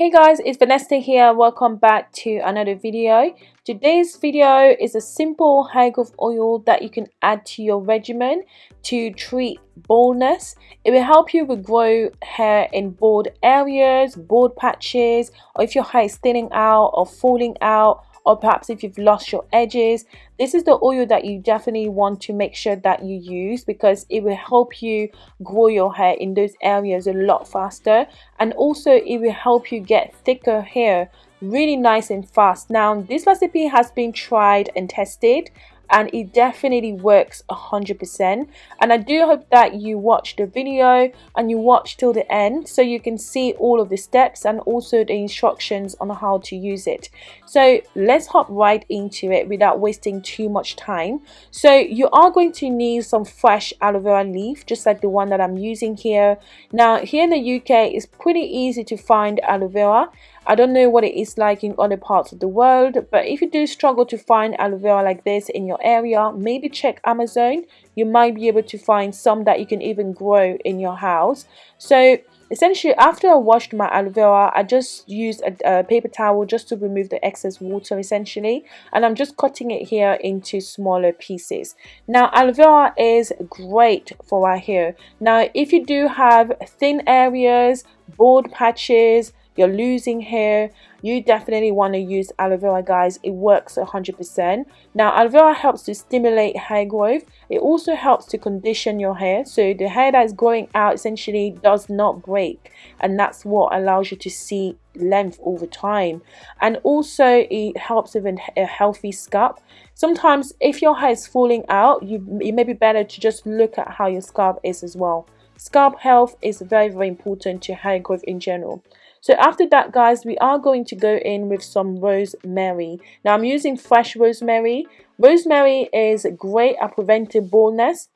Hey guys, it's Vanessa here. Welcome back to another video. Today's video is a simple hair growth oil that you can add to your regimen to treat baldness. It will help you regrow hair in bald areas, bald patches, or if your hair is thinning out or falling out or perhaps if you've lost your edges this is the oil that you definitely want to make sure that you use because it will help you grow your hair in those areas a lot faster. And also it will help you get thicker hair really nice and fast. Now this recipe has been tried and tested and it definitely works 100% and I do hope that you watch the video and you watch till the end so you can see all of the steps and also the instructions on how to use it. So let's hop right into it without wasting too much time. So you are going to need some fresh aloe vera leaf just like the one that I'm using here. Now here in the UK it's pretty easy to find aloe vera I don't know what it is like in other parts of the world, but if you do struggle to find aloe vera like this in your area, maybe check Amazon. You might be able to find some that you can even grow in your house. So essentially after I washed my aloe vera I just used a, a, paper towel just to remove the excess water essentially and I'm just cutting it here into smaller pieces now aloe vera is great for our hair now if you do have thin areas bald patches you're losing hair. You definitely want to use aloe vera guys. It works 100% now aloe vera helps to stimulate hair growth. It also helps to condition your hair. So the hair that is growing out essentially does not break and that's what allows you to see length over time. And also it helps with a healthy scalp. Sometimes if your hair is falling out you it may be better to just look at how your scalp is as well. Scalp health is very very important to hair growth in general so after that guys we are going to go in with some rosemary. Now i'm using fresh rosemary. Rosemary is great at preventing baldness.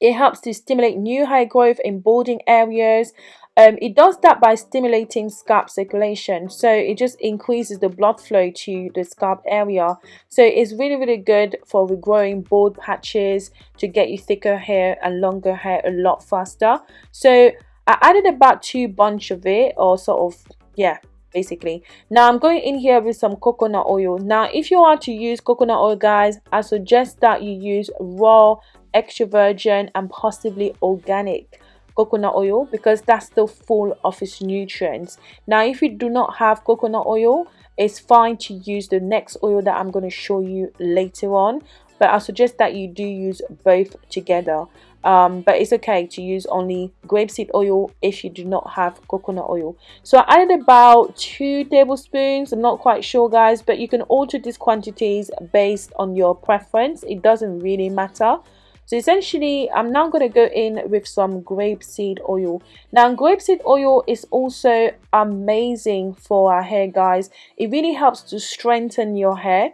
It helps to stimulate new hair growth in balding areas. Um, it does that by stimulating scalp circulation. So it just increases the blood flow to the scalp area. So it's really really good for regrowing bald patches to get you thicker hair and longer hair a lot faster. So I added about two bunch of it or sort of yeah basically. Now i'm going in here with some coconut oil. Now if you want to use coconut oil guys i suggest that you use raw extra virgin and possibly organic coconut oil because that's still full of its nutrients. Now if you do not have coconut oil it's fine to use the next oil that i'm going to show you later on but i suggest that you do use both together um, but it's okay to use only grapeseed oil if you do not have coconut oil. So I added about two tablespoons. I'm not quite sure guys but you can alter these quantities based on your preference. It doesn't really matter. So essentially I'm now going to go in with some grapeseed oil. Now grapeseed oil is also amazing for our hair guys. It really helps to strengthen your hair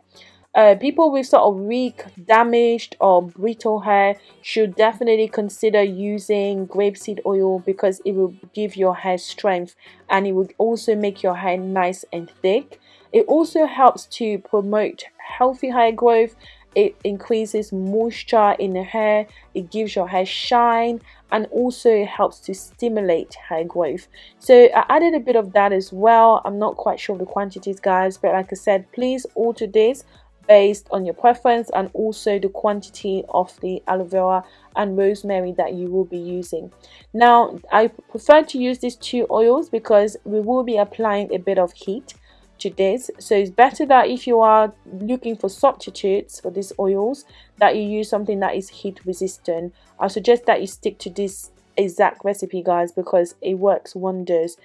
uh, people with sort of weak, damaged or brittle hair should definitely consider using grapeseed oil because it will give your hair strength and it will also make your hair nice and thick. It also helps to promote healthy hair growth. It increases moisture in the hair. It gives your hair shine and also helps to stimulate hair growth. So I added a bit of that as well. I'm not quite sure of the quantities guys but like I said please alter this based on your preference and also the quantity of the aloe vera and rosemary that you will be using. Now I prefer to use these two oils because we will be applying a bit of heat to this. So it's better that if you are looking for substitutes for these oils that you use something that is heat resistant. I suggest that you stick to this exact recipe guys because it works wonders.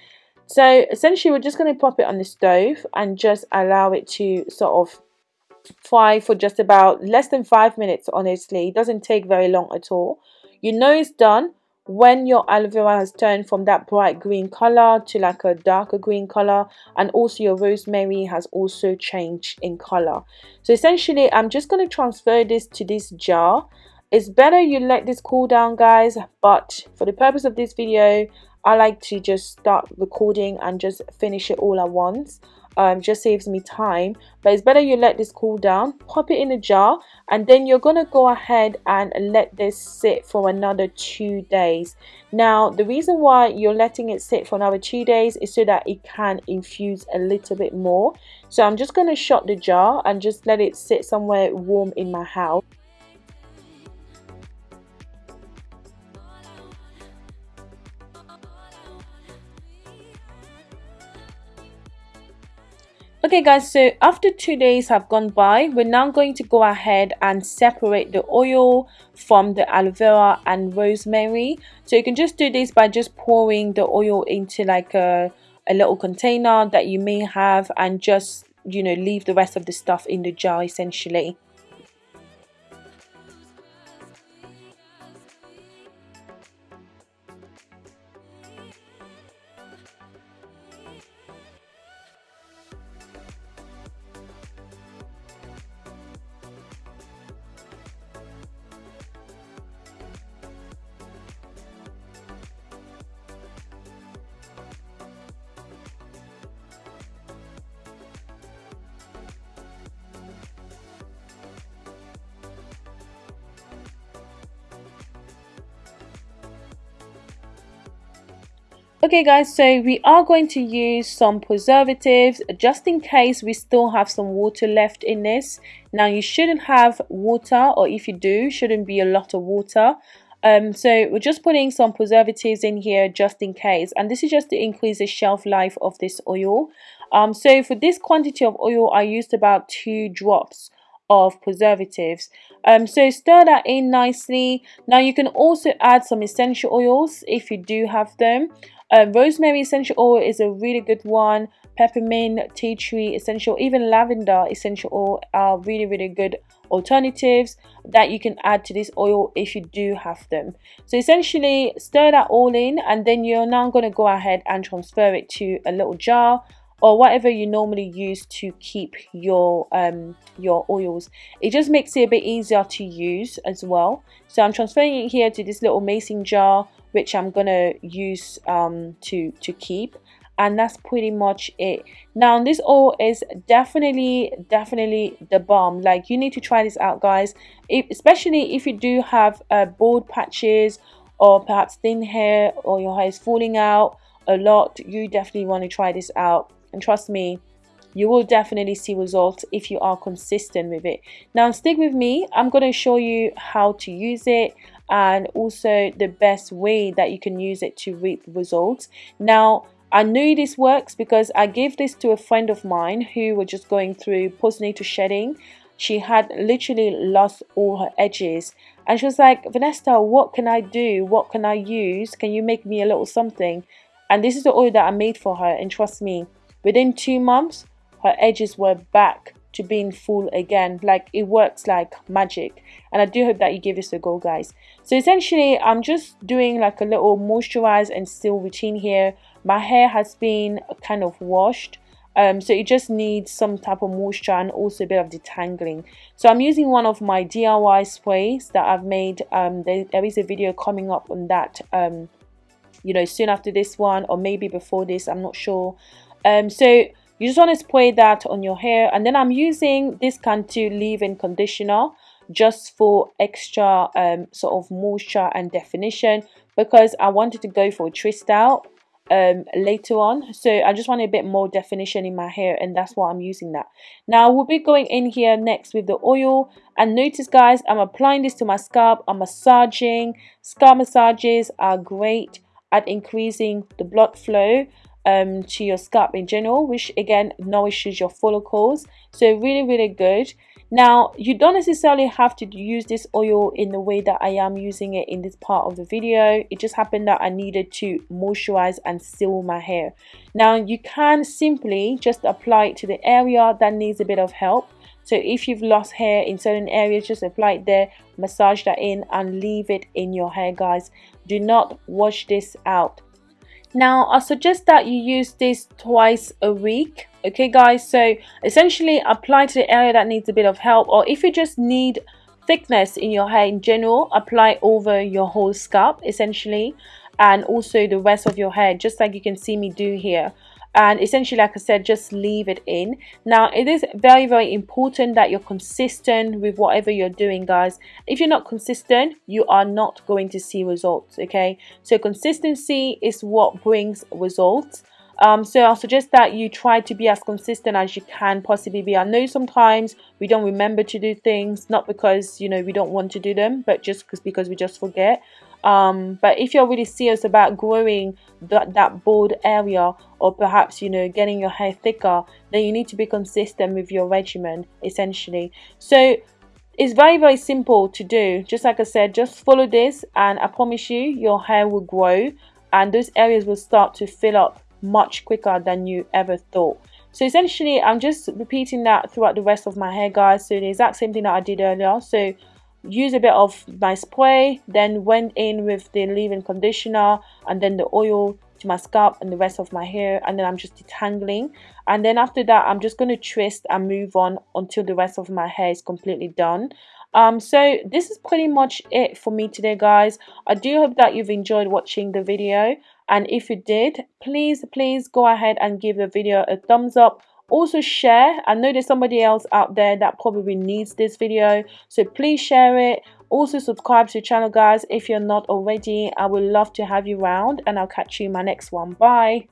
So essentially we're just going to pop it on the stove and just allow it to sort of fry for just about less than five minutes honestly. It doesn't take very long at all. You know it's done when your aloe vera has turned from that bright green color to like a darker green color and also your rosemary has also changed in color. So essentially i'm just going to transfer this to this jar. It's better you let this cool down guys but for the purpose of this video I like to just start recording and just finish it all at once um, just saves me time. But it's better you let this cool down pop it in a jar and then you're gonna go ahead and let this sit for another two days. Now the reason why you're letting it sit for another two days is so that it can infuse a little bit more. So I'm just gonna shut the jar and just let it sit somewhere warm in my house okay guys so after two days have gone by we're now going to go ahead and separate the oil from the aloe vera and rosemary. So you can just do this by just pouring the oil into like a, a little container that you may have and just you know leave the rest of the stuff in the jar essentially Okay guys, so we are going to use some preservatives just in case we still have some water left in this. Now you shouldn't have water or if you do, shouldn't be a lot of water. Um, so we're just putting some preservatives in here just in case and this is just to increase the shelf life of this oil. Um, so for this quantity of oil I used about two drops of preservatives um, so stir that in nicely now you can also add some essential oils if you do have them uh, rosemary essential oil is a really good one. Peppermint, tea tree essential, even lavender essential oil are really, really good alternatives that you can add to this oil if you do have them. So essentially stir that all in and then you're now going to go ahead and transfer it to a little jar or whatever you normally use to keep your um your oils it just makes it a bit easier to use as well so i'm transferring it here to this little mason jar which I'm gonna use um, to to keep. And that's pretty much it. Now this oil is definitely definitely the bomb. Like you need to try this out guys. If, especially if you do have uh, bald patches or perhaps thin hair or your hair is falling out a lot you definitely want to try this out. And trust me you will definitely see results if you are consistent with it. Now stick with me. I'm going to show you how to use it and also the best way that you can use it to reap results now I knew this works because I gave this to a friend of mine who was just going through postnatal shedding. She had literally lost all her edges and she was like, Vanessa, what can I do? What can I use? Can you make me a little something? And this is the oil that I made for her and trust me, within two months, her edges were back to being full again. Like it works like magic. And I do hope that you give this a go guys. So essentially I'm just doing like a little moisturize and still routine here. My hair has been kind of washed. Um, so it just needs some type of moisture and also a bit of detangling. So I'm using one of my DIY sprays that I've made. Um, there, there is a video coming up on that um, you know soon after this one or maybe before this. I'm not sure. Um, so you just want to spray that on your hair. And then I'm using this Cantu leave-in conditioner just for extra um, sort of moisture and definition because I wanted to go for a twist out um, later on. So I just wanted a bit more definition in my hair and that's why I'm using that. Now we'll be going in here next with the oil. And notice guys I'm applying this to my scalp. I'm massaging. Scalp massages are great at increasing the blood flow um, to your scalp in general which again nourishes your follicles. So really really good. Now you don't necessarily have to use this oil in the way that I am using it in this part of the video. It just happened that I needed to moisturize and seal my hair. Now you can simply just apply it to the area that needs a bit of help. So if you've lost hair in certain areas just apply it there massage that in and leave it in your hair guys. Do not wash this out now I suggest that you use this twice a week okay guys? So essentially apply to the area that needs a bit of help or if you just need thickness in your hair in general apply over your whole scalp essentially and also the rest of your hair just like you can see me do here and essentially like I said just leave it in now it is very very important that you're consistent with whatever you're doing guys if you're not consistent you are not going to see results okay so consistency is what brings results um, so I'll suggest that you try to be as consistent as you can possibly be. I know sometimes we don't remember to do things, not because you know we don't want to do them, but just because we just forget. Um, but if you're really serious about growing that, that bald area or perhaps you know getting your hair thicker then you need to be consistent with your regimen essentially. So it's very very simple to do. Just like I said just follow this and I promise you your hair will grow and those areas will start to fill up much quicker than you ever thought. So essentially I'm just repeating that throughout the rest of my hair guys. So the exact same thing that I did earlier. So use a bit of my spray then went in with the leave-in conditioner and then the oil to my scalp and the rest of my hair and then I'm just detangling. And then after that I'm just going to twist and move on until the rest of my hair is completely done. Um so this is pretty much it for me today guys. I do hope that you've enjoyed watching the video. And if you did please please go ahead and give the video a thumbs up also share i know there's somebody else out there that probably needs this video so please share it. Also subscribe to the channel guys if you're not already. I would love to have you around and i'll catch you in my next one. Bye